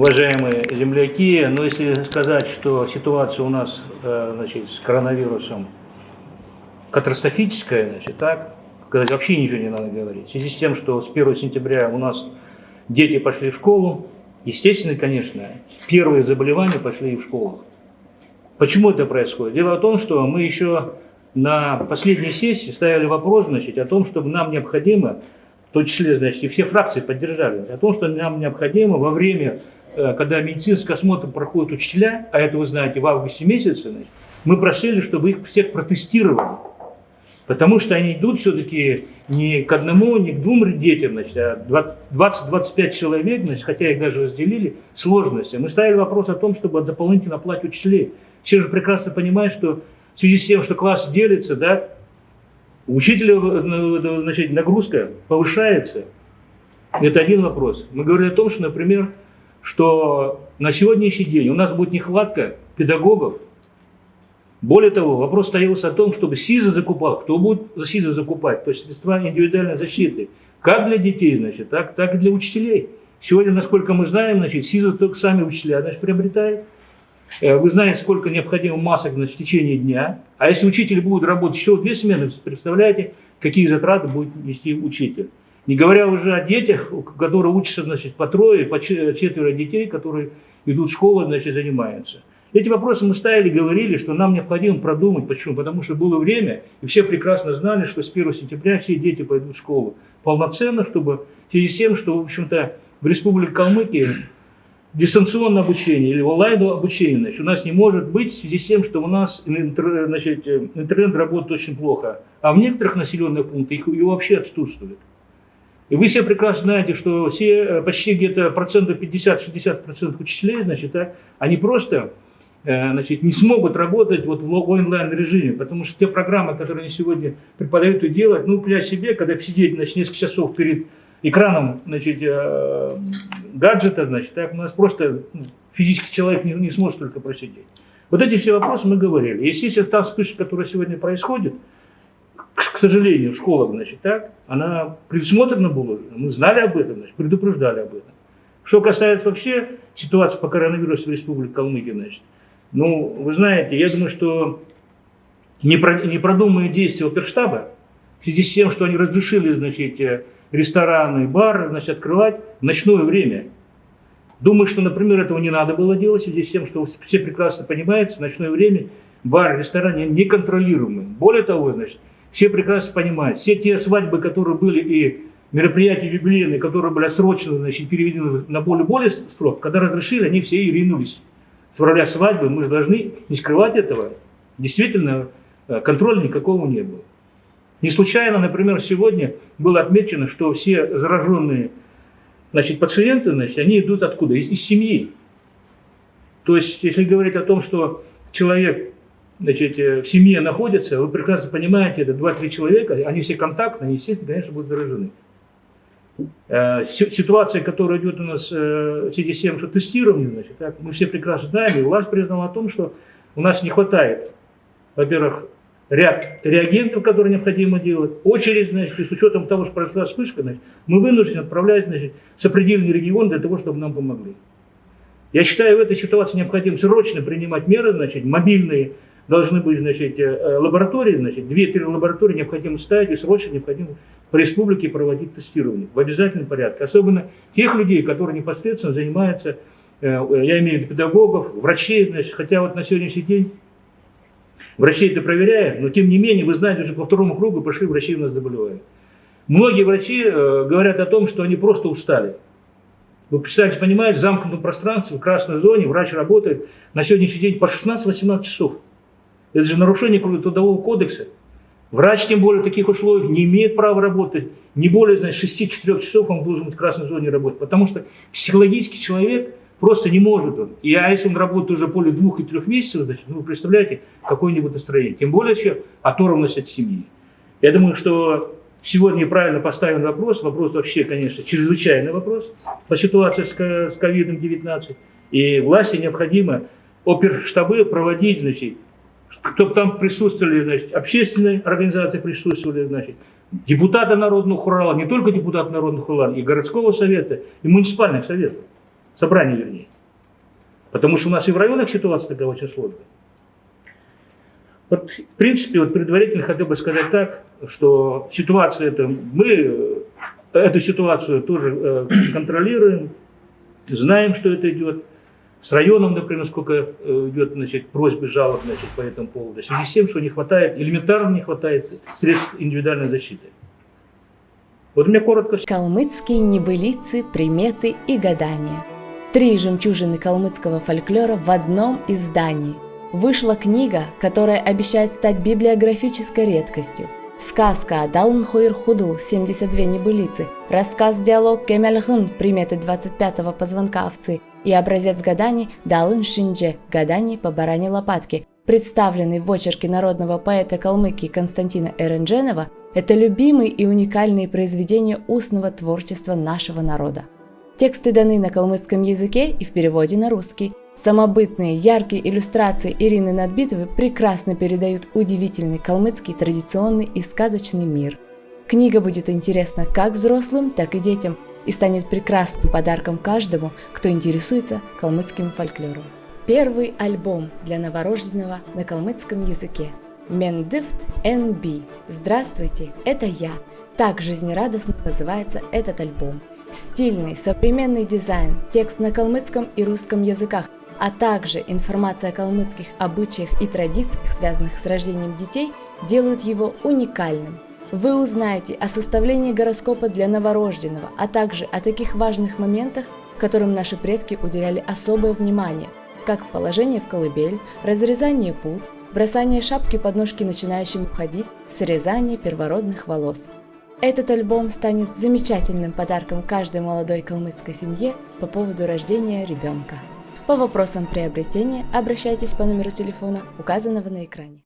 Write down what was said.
уважаемые земляки. Но если сказать, что ситуация у нас э, значит, с коронавирусом катастрофическая, значит, так, сказать, вообще ничего не надо говорить. В связи с тем, что с 1 сентября у нас дети пошли в школу, естественно, конечно, первые заболевания пошли и в школах. Почему это происходит? Дело в том, что мы еще на последней сессии ставили вопрос значит, о том, чтобы нам необходимо, в том числе значит, и все фракции поддержали, о том, что нам необходимо во время, когда медицинский осмотр проходит учителя, а это вы знаете в августе месяце, мы просили, чтобы их всех протестировали. Потому что они идут все-таки не к одному, не к двум детям, значит, а 20-25 человек, значит, хотя их даже разделили, сложности. Мы ставили вопрос о том, чтобы дополнительно оплатить учителей. Все же прекрасно понимают, что в связи с тем, что класс делится, да, у учителя э, значит, нагрузка повышается. Это один вопрос. Мы говорили о том, что, например, что на сегодняшний день у нас будет нехватка педагогов, более того, вопрос стоялся о том, чтобы СИЗа закупал, кто будет за СИЗа закупать, то есть средства индивидуальной защиты, как для детей, значит, так, так и для учителей. Сегодня, насколько мы знаем, значит, СИЗа только сами учителя значит, приобретают. Э, вы знаете, сколько необходимо масок значит, в течение дня. А если учитель будет работать еще две смены, представляете, какие затраты будет нести учитель. Не говоря уже о детях, которые учатся значит, по трое, по четверо детей, которые идут в школу, значит, занимаются. Эти вопросы мы ставили, говорили, что нам необходимо продумать. Почему? Потому что было время, и все прекрасно знали, что с 1 сентября все дети пойдут в школу полноценно, чтобы в связи с тем, что, в общем-то, в Республике Калмыкия дистанционное обучение или онлайн обучение значит, у нас не может быть в связи с тем, что у нас значит, интернет работает очень плохо, а в некоторых населенных пунктах его вообще отсутствует. И вы все прекрасно знаете, что все, почти где-то процентов 50-60% учителей, значит, а, они просто Э, значит, не смогут работать вот в онлайн-режиме, потому что те программы, которые они сегодня преподают и делают, ну, для себе, когда сидеть значит, несколько часов перед экраном значит, э, гаджета, значит, так у нас просто ну, физический человек не, не сможет только просидеть. Вот эти все вопросы мы говорили. Естественно, та вспышка, которая сегодня происходит, к, сожалению, в школах, значит, так, она предусмотрена была, мы знали об этом, значит, предупреждали об этом. Что касается вообще ситуации по коронавирусу в Республике Калмыкия, значит, ну, вы знаете, я думаю, что непродуманные действия оперштаба, в связи с тем, что они разрешили, значит, э, рестораны, бары, значит, открывать в ночное время. Думаю, что, например, этого не надо было делать, в связи с тем, что все прекрасно понимают, в ночное время бар, рестораны неконтролируемы. Более того, значит, все прекрасно понимают, все те свадьбы, которые были и мероприятия юбилейные, которые были отсрочены, значит, переведены на более-более срок, когда разрешили, они все и ринулись с февраля свадьбы, мы же должны не скрывать этого. Действительно, э, контроля никакого не было. Не случайно, например, сегодня было отмечено, что все зараженные значит, пациенты, значит, они идут откуда? Из, из семьи. То есть, если говорить о том, что человек значит, э, в семье находится, вы прекрасно понимаете, это 2-3 человека, они все контактные, они, естественно, конечно, будут заражены. Э, ситуация, которая идет у нас э, в связи с тем, что тестирование, значит, так, мы все прекрасно знаем, и власть признала о том, что у нас не хватает, во-первых, ряд реагентов, которые необходимо делать, очередь, значит, и с учетом того, что произошла вспышка, значит, мы вынуждены отправлять значит, сопредельный регион для того, чтобы нам помогли. Я считаю, в этой ситуации необходимо срочно принимать меры, значит, мобильные должны быть значит, э, лаборатории, значит, 2-3 лаборатории необходимо ставить и срочно необходимо по республике проводить тестирование в обязательном порядке. Особенно тех людей, которые непосредственно занимаются, э, я имею в виду педагогов, врачей, значит, хотя вот на сегодняшний день врачей это проверяют, но тем не менее, вы знаете, уже по второму кругу пошли врачи у нас заболевают. Многие врачи э, говорят о том, что они просто устали. Вы представляете, понимаете, в замкнутом пространстве, в красной зоне врач работает на сегодняшний день по 16-18 часов. Это же нарушение Трудового кодекса. Врач, тем более в таких условиях, не имеет права работать не более значит, 6-4 часов он должен быть в красной зоне работать, потому что психологически человек просто не может он. И а если он работает уже более двух и трех месяцев, значит, ну, вы представляете, какое-нибудь настроение. Тем более еще оторванность от семьи. Я думаю, что сегодня правильно поставлен вопрос, вопрос вообще, конечно, чрезвычайный вопрос по ситуации с ковидом-19. И власти необходимо оперштабы проводить, значит, чтобы там присутствовали, значит, общественные организации присутствовали, значит, депутаты народного хурала, не только депутаты народного хурала, и городского совета, и муниципальных советов, собрания вернее. Потому что у нас и в районах ситуация такая очень сложная. Вот, в принципе, вот предварительно хотел бы сказать так, что ситуация это, мы эту ситуацию тоже э, контролируем, знаем, что это идет. С районом, например, сколько э, идет значит, просьбы, жалоб значит, по этому поводу. В связи с тем, что не хватает, элементарно не хватает средств индивидуальной защиты. Вот у меня коротко. Калмыцкие небылицы, приметы и гадания. Три жемчужины калмыцкого фольклора в одном издании. Вышла книга, которая обещает стать библиографической редкостью. Сказка Далн Хойр Худл 72 небылицы, рассказ-диалог Кемельхын приметы 25-го позвонка овцы и образец гаданий Далын Шиндже гаданий по баране лопатки, представленный в очерке народного поэта Калмыкии Константина Эрендженова, это любимые и уникальные произведения устного творчества нашего народа. Тексты даны на калмыцком языке и в переводе на русский. Самобытные, яркие иллюстрации Ирины Надбитовой прекрасно передают удивительный калмыцкий традиционный и сказочный мир. Книга будет интересна как взрослым, так и детям и станет прекрасным подарком каждому, кто интересуется калмыцким фольклором. Первый альбом для новорожденного на калмыцком языке. Мендифт NB. Здравствуйте, это я. Так жизнерадостно называется этот альбом. Стильный, современный дизайн, текст на калмыцком и русском языках, а также информация о калмыцких обычаях и традициях, связанных с рождением детей, делают его уникальным. Вы узнаете о составлении гороскопа для новорожденного, а также о таких важных моментах, которым наши предки уделяли особое внимание, как положение в колыбель, разрезание пут, бросание шапки под ножки начинающим ходить, срезание первородных волос – этот альбом станет замечательным подарком каждой молодой калмыцкой семье по поводу рождения ребенка. По вопросам приобретения обращайтесь по номеру телефона, указанного на экране.